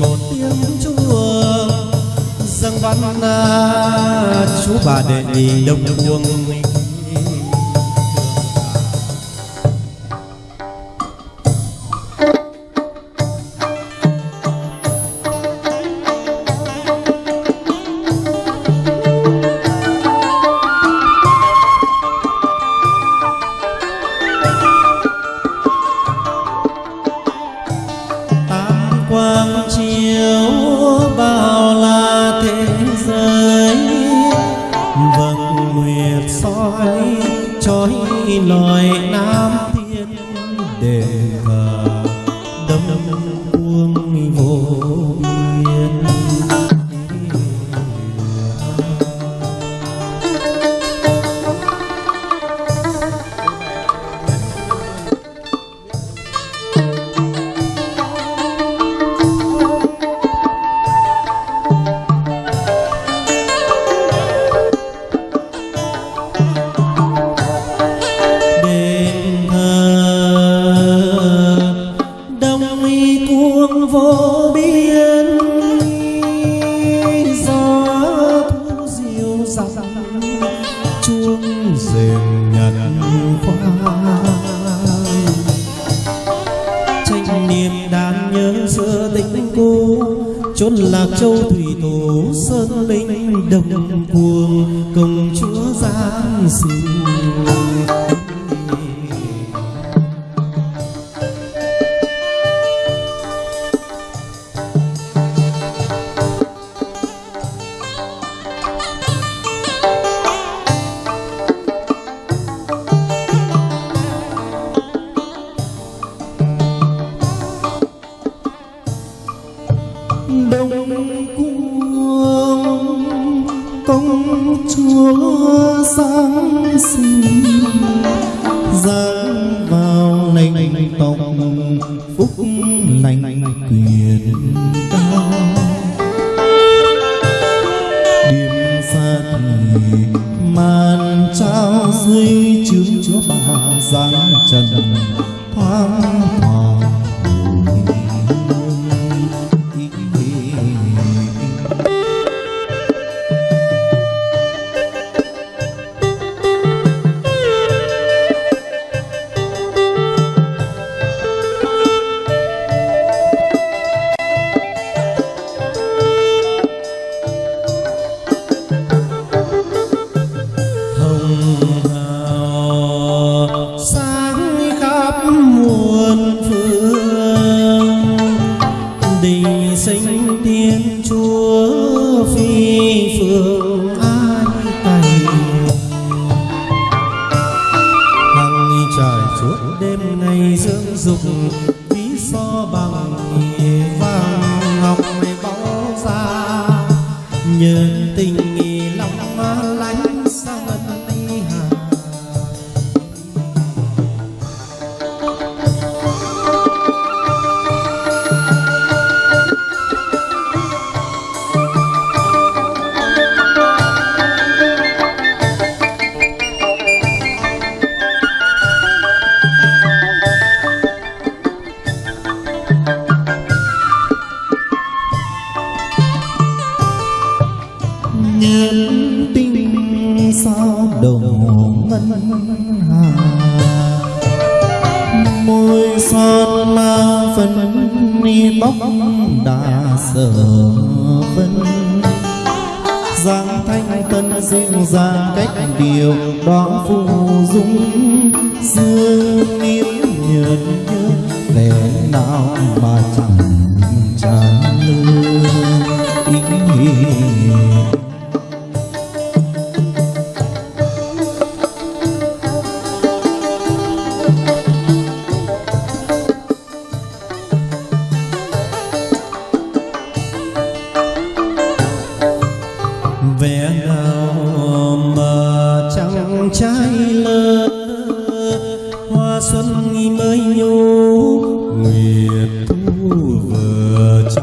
một tiếng chùa dâng văn chú bà đệ nhị đông cuồng. Oh. Cuồng chúa giáng sinh. Đông cung công chúa sáng sinh giáng vào nành tổng phúc Nhớ tình lòng lánh ngân hà môi son ma phấn ni tóc đã sở phân giang thanh tân dịu dàng cách điều đó phù dung. Dương miếu nhợn nhớ vẻ nào mà chẳng tràn lưu ý vẻ nào mà chẳng trái lơ. Hoa xuân mới nhô, nguyệt thu vừa cho.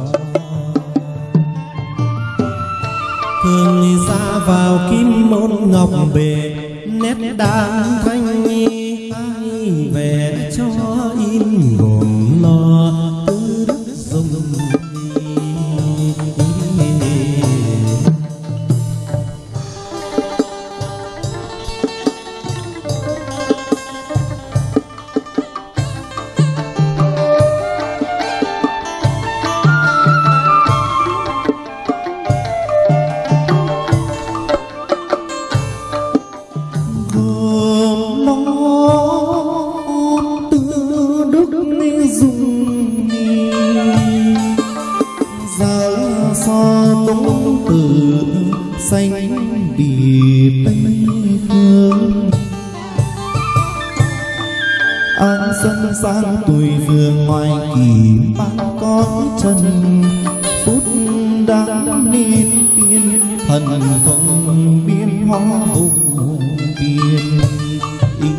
Thường ra vào kim môn ngọc bề, nét đàn thanh xanh bì tây phương. An dân gian tuổi phương ngoài kỳ bạn con chân phút đáng nên biên thần thông biến hoa vô biên. Ý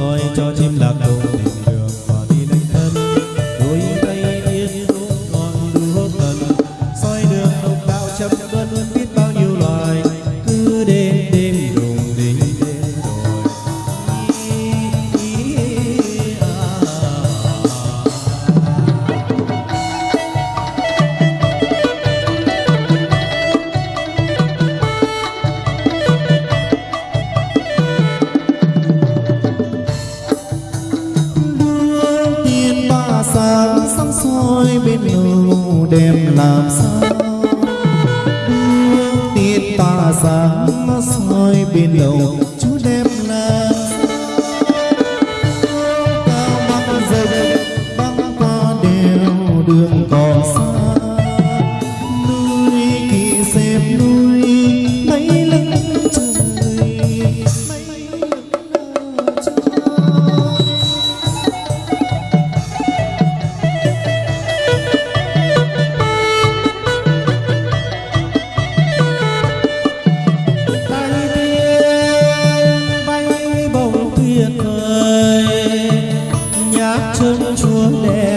soi cho chim lạc đồng soi bên đầu đêm làm sao? mưa đen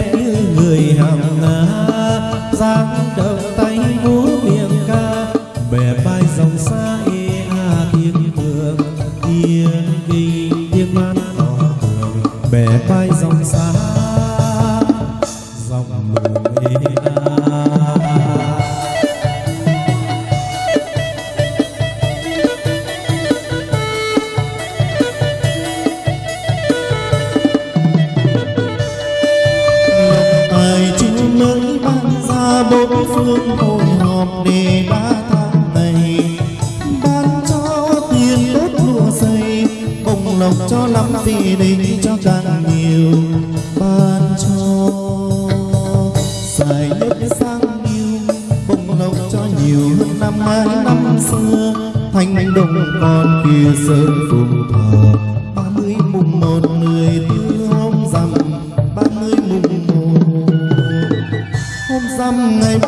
hương thâu nhòm để ba tháng này. Ban cho tiền đất lụa dày bồng lộc cho lắm gì định cho càng nhiều. Ban cho xài nhất sang nhiều bồng lộc cho nhiều hơn năm hai năm xưa. Thành đồng con kia sơn phùng thờ ba mươi mùng một người tư hôm rằm, ba mươi mùng một. Hôm rằm ngày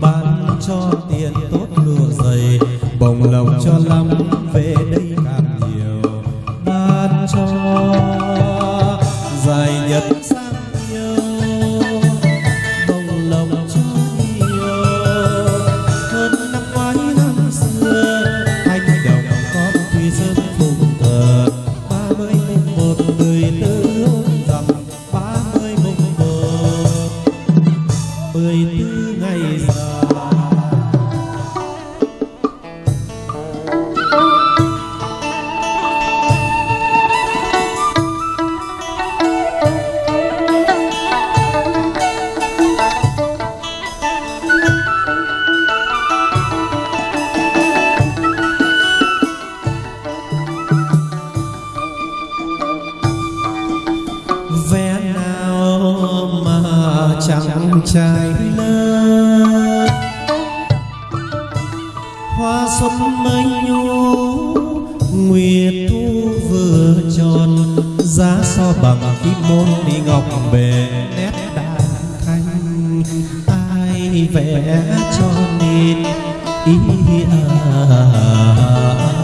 ban cho tiền tốt lụa dày. Bồng lòng cho lắm về đây trai lớn hoa xuân mới nhô nguyệt thu vừa tròn. Giá so bằng kim môn đi ngọc bề nét đàn thanh. Ai vẽ cho nên ý à? gương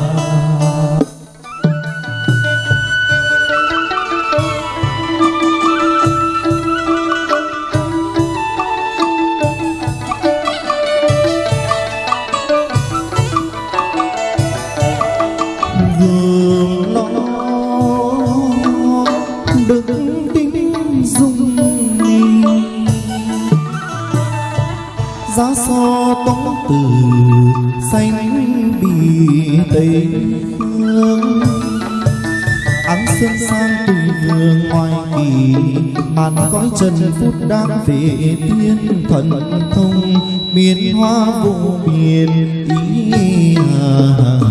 giá so tống từ xanh bì tây hương áng xuân sang tùy vương ngoài kỳ màn cõi trần phút đang về thiên thần thông miền hoa vô biên ý à.